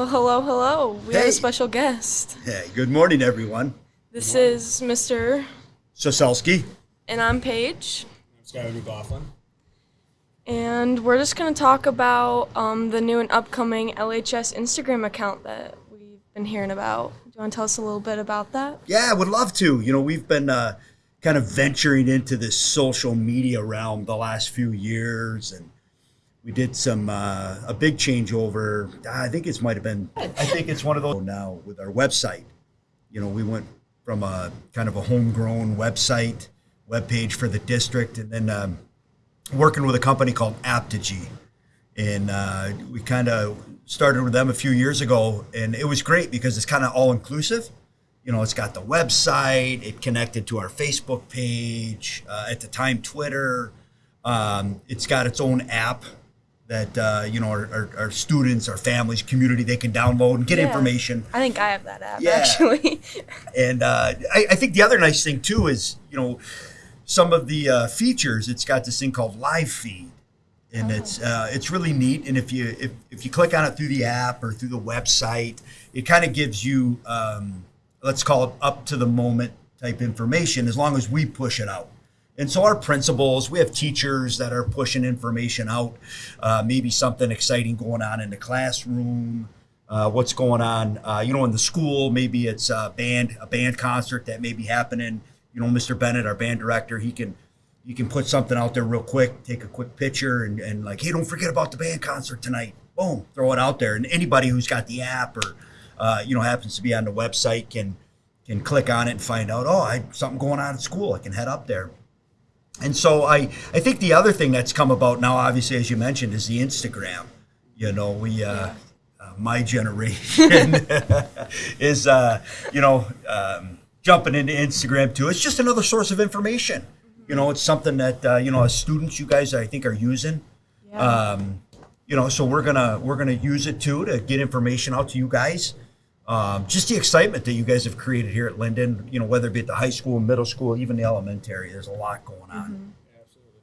Well, hello, hello. We have a special guest. Hey, good morning, everyone. This is Mr. Soselski. and I'm Paige, I'm Skylar McLaughlin. and we're just gonna talk about um, the new and upcoming LHS Instagram account that we've been hearing about. Do you want to tell us a little bit about that? Yeah, I would love to. You know, we've been uh, kind of venturing into this social media realm the last few years, and we did some uh, a big changeover. I think it's might have been. I think it's one of those now with our website. You know, we went from a kind of a homegrown website webpage for the district, and then um, working with a company called Apptegy, and uh, we kind of started with them a few years ago, and it was great because it's kind of all inclusive. You know, it's got the website, it connected to our Facebook page, uh, at the time Twitter. Um, it's got its own app that uh, you know our, our, our students, our families, community they can download and get Yeah. information. I think I have that app Yeah. actually. And uh, I, I think the other nice thing too is, you know, some of the uh, features. It's got this thing called Live Feed, and it's uh, it's really neat. And if you if, if you click on it through the app or through the website, it kind of gives you um, let's call it up to the moment type information as long as we push it out. And so our principals, we have teachers that are pushing information out, uh, maybe something exciting going on in the classroom, uh, what's going on, uh, you know, in the school. Maybe it's a band, a band concert that may be happening. You know, Mr. Bennett, our band director, he can he can put something out there real quick, take a quick picture, and, and like, hey, don't forget about the band concert tonight. Boom, throw it out there. And anybody who's got the app or uh, you know happens to be on the website can can click on it and find out. Oh, I something going on at school. I can head up there. And so I, I think the other thing that's come about now, obviously, as you mentioned, is the Instagram. You know, we, uh, uh, my generation is, uh, you know, um, jumping into Instagram too. It's just another source of information. You know, it's something that uh, you know as students, you guys I think are using. Yeah. Um, you know, so we're gonna we're gonna use it too to get information out to you guys. Um, just the excitement that you guys have created here at Linden. You know, whether it be at the high school, middle school, even the elementary. There's a lot going on. Absolutely.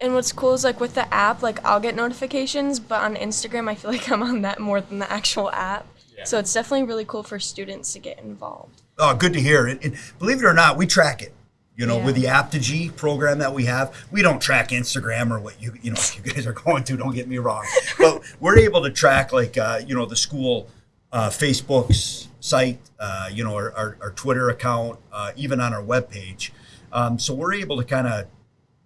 and what's cool is like with the app, like I'll get notifications, but on Instagram, I feel like I'm on that more than the actual app. Yeah. So it's definitely really cool for students to get involved. Oh, good to hear. And, and believe it or not, we track it. You know, Yeah. with the Apptegy program that we have, we don't track Instagram or what you you know you guys are going to. Don't get me wrong, but we're able to track like uh, you know the school uh, Facebook's site, uh, you know our, our, our Twitter account, uh, even on our webpage. Um, so we're able to kind of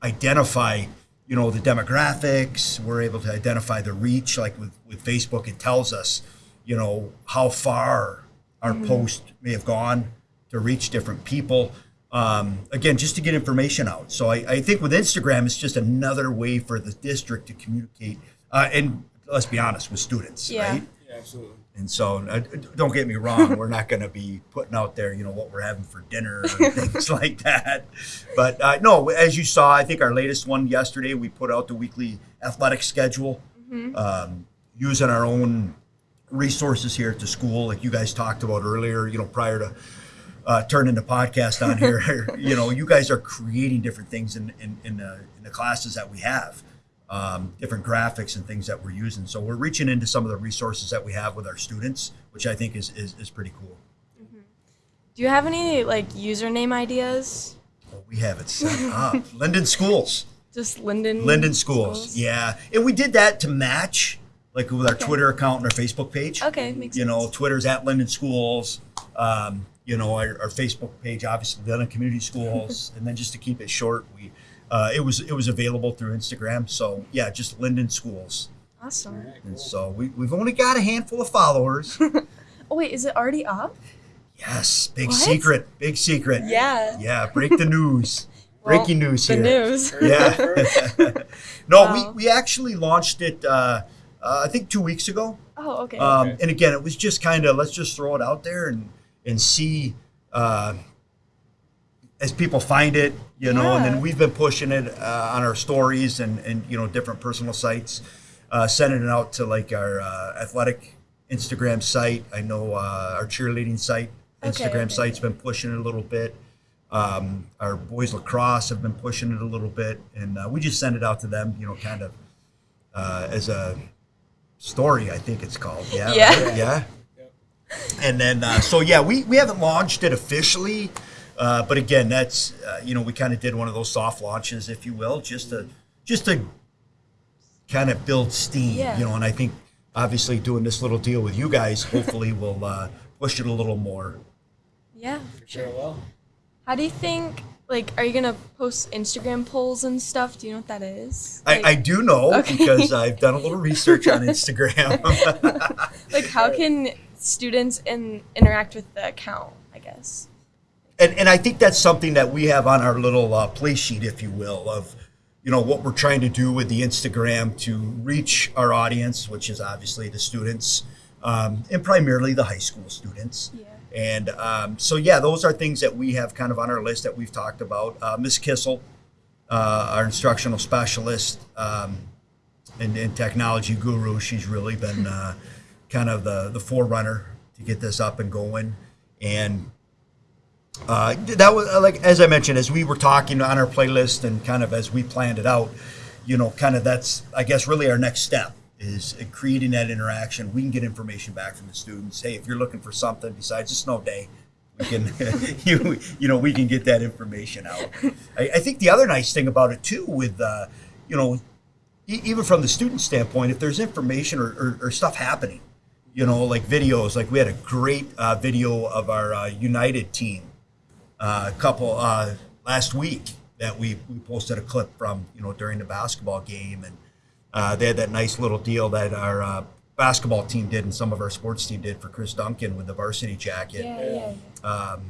identify you know the demographics. We're able to identify the reach. Like with with Facebook, it tells us you know how far our post may have gone to reach different people. Um, again, just to get information out. So I, I think with Instagram, it's just another way for the district to communicate. Uh, and let's be honest, with students, Yeah. right? Yeah, absolutely. And so, uh, don't get me wrong, we're not going to be putting out there, you know, what we're having for dinner and things like that. But uh, no, as you saw, I think our latest one yesterday, we put out the weekly athletic schedule um, using our own resources here at the school, like you guys talked about earlier, you know, prior to uh, turning the podcast on here. you know, you guys are creating different things in, in, in, the, in the classes that we have um, different graphics and things that we're using. So we're reaching into some of the resources that we have with our students, which I think is, is, is pretty cool. Do you have any like username ideas? Well, we have it set up. Linden Schools. Just Linden. Linden Schools. Yeah. And we did that to match, like with our Okay. Twitter account and our Facebook page. Okay, makes You know, sense. Twitter's at Linden Schools. Um, you know, our, our Facebook page, obviously, Linden Community Schools. and then just to keep it short, we uh, it was it was available through Instagram. So yeah, just Linden Schools. Awesome. All right, And so we, we've only got a handful of followers. Oh wait, is it already up? Yes, big What? secret, big secret. Yeah. Yeah, break the news. Breaking Well, news The here. news. Yeah. no, Wow. we, we actually launched it, uh, uh, I think, two weeks ago. Oh, okay. Um, Okay. And again, it was just kind of let's just throw it out there and and see uh, as people find it, you know. And then we've been pushing it uh, on our stories and and you know different personal sites, uh, sending it out to like our uh, athletic Instagram site. I know uh, our cheerleading site, Instagram okay. site's been pushing it a little bit. Um, our boys lacrosse have been pushing it a little bit, and uh, we just send it out to them, you know, kind of uh, as a story. I think it's called. Yeah. Yeah. right? Yeah. And then, uh, so yeah, we, we haven't launched it officially, uh, but again, that's uh, you know we kind of did one of those soft launches, if you will, just to just to kind of build steam, Yeah. you know. And I think obviously doing this little deal with you guys hopefully will uh, push it a little more. Yeah, for sure. Farewell. How do you think? Like, are you gonna post Instagram polls and stuff? Do you know what that is? I, I do know Okay. because I've done a little research on Instagram. like how can students in, interact with the account? I guess. And and I think that's something that we have on our little uh, play sheet, if you will, of you know what we're trying to do with the Instagram to reach our audience, which is obviously the students um, and primarily the high school students. Yeah. And um, so yeah, those are things that we have kind of on our list that we've talked about. Uh, Miss Kissel, uh, our instructional specialist um, and, and technology guru, she's really been uh, kind of the the forerunner to get this up and going. And uh, that was uh, like as I mentioned, as we were talking on our playlist and kind of as we planned it out, you know, kind of that's I guess really our next step is creating that interaction. We can get information back from the students. Hey, if you're looking for something besides a snow day, we can you you know we can get that information out. I, I think the other nice thing about it too, with uh, you know, e- even from the student standpoint, if there's information or, or, or stuff happening, you know, like videos, like we had a great uh, video of our uh, United team uh, a couple uh, last week that we, we posted a clip from, you know, during the basketball game. And uh, they had that nice little deal that our uh, basketball team did and some of our sports team did for Chris Duncan with the varsity jacket. Yeah, yeah. Um,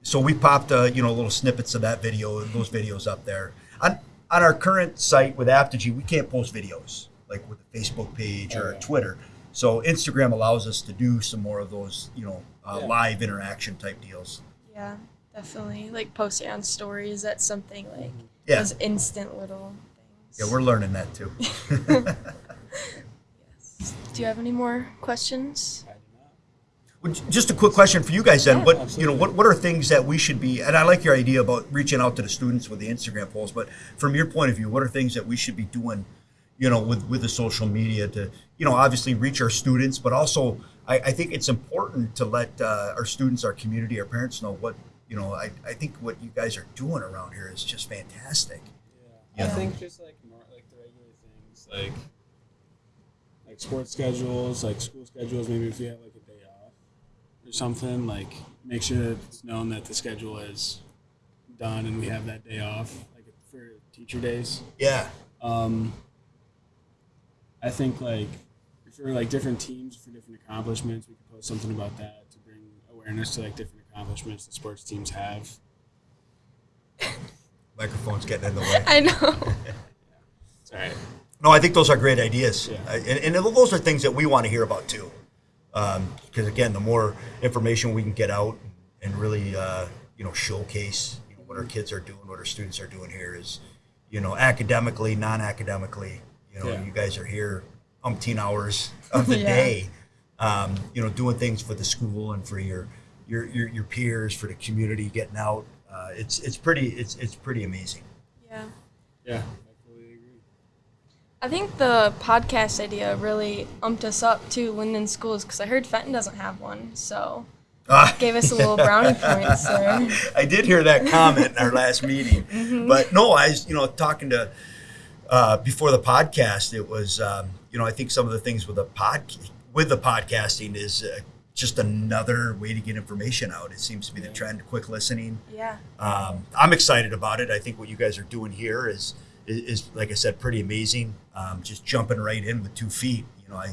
so we popped, uh, you know, little snippets of that video, those videos up there. On, on our current site with Apptegy, we can't post videos like with the Facebook page or Okay. Twitter. So Instagram allows us to do some more of those, you know, uh, Yeah. live interaction type deals. Yeah, definitely. Like posting on stories. That's something like Yeah. those instant little things. Yeah, we're learning that too. yes. Do you have any more questions? I do not. Well, Just a quick question for you guys then. Yeah. What you know, what, what are things that we should be? And I like your idea about reaching out to the students with the Instagram polls. But from your point of view, what are things that we should be doing? You know, with with the social media to you know obviously reach our students, but also I, I think it's important to let uh, our students, our community, our parents know what you know. I, I think what you guys are doing around here is just fantastic. Yeah. I Yeah. think just like more like the regular things, like like sports schedules, like school schedules. Maybe if you have like a day off or something, like make sure that it's known that the schedule is done and we have that day off, like for teacher days. Yeah, Um, I think like for like different teams for different accomplishments, we could post something about that to bring awareness to like different accomplishments the sports teams have. microphone's getting in the way. I know. It's all right. No, I think those are great ideas, Yeah. And, and those are things that we want to hear about too. Because again, the more information we can get out and really, uh, you know, showcase you know, what our kids are doing, what our students are doing here is, you know, academically, non-academically. You know, Yeah. you guys are here umpteen hours of the Yeah. day, um, you know, doing things for the school and for your your your, your peers, for the community, getting out. Uh, it's it's pretty it's it's pretty amazing. yeah. Yeah, I fully agree. I think the podcast idea really umped us up to Linden schools because I heard Fenton doesn't have one, so Ah. gave us a little brownie points there. I did hear that comment in our last meeting, but no, I was, you know, talking to uh, before the podcast. It was, um, you know, I think some of the things with the pod with the podcasting is uh, just another way to get information out. It seems to be the trend. Quick listening. Yeah. Um, I'm excited about it. I think what you guys are doing here is, is, is like I said, pretty amazing. Um, just jumping right in with two feet. You know, I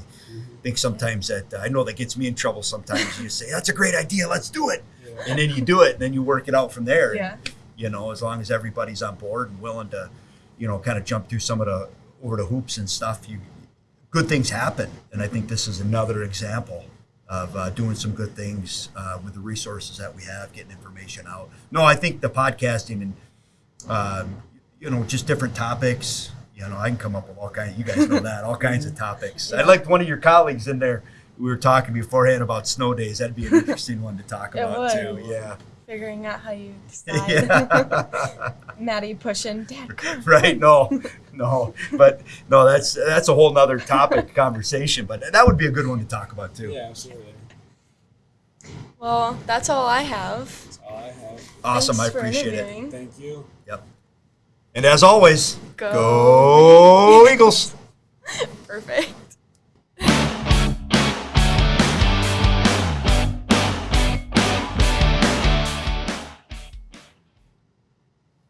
think sometimes that I know that gets me in trouble. Sometimes you say, "That's a great idea. Let's do it," and then you do it, and then you work it out from there. Yeah. You know, as long as everybody's on board and willing to, you know, kind of jump through some of the over the hoops and stuff, you good things happen. And I think this is another example of uh, doing some good things uh, with the resources that we have, getting information out. No, I think the podcasting and um, you know just different topics. You know, I can come up with all kinds. You guys know that all kinds of topics. I liked one of your colleagues in there. We were talking beforehand about snow days. That'd be an interesting one to talk about would. too. Yeah. Figuring out how you decide. Yeah. Maddie pushing, Dad, come. right? No, no, but no, that's that's a whole nother topic conversation. But that would be a good one to talk about too. Yeah, absolutely. Well, that's all I have. That's all I have. Awesome, Thanks I appreciate it. Thank you. Yep. And as always, Go. go Eagles. Perfect.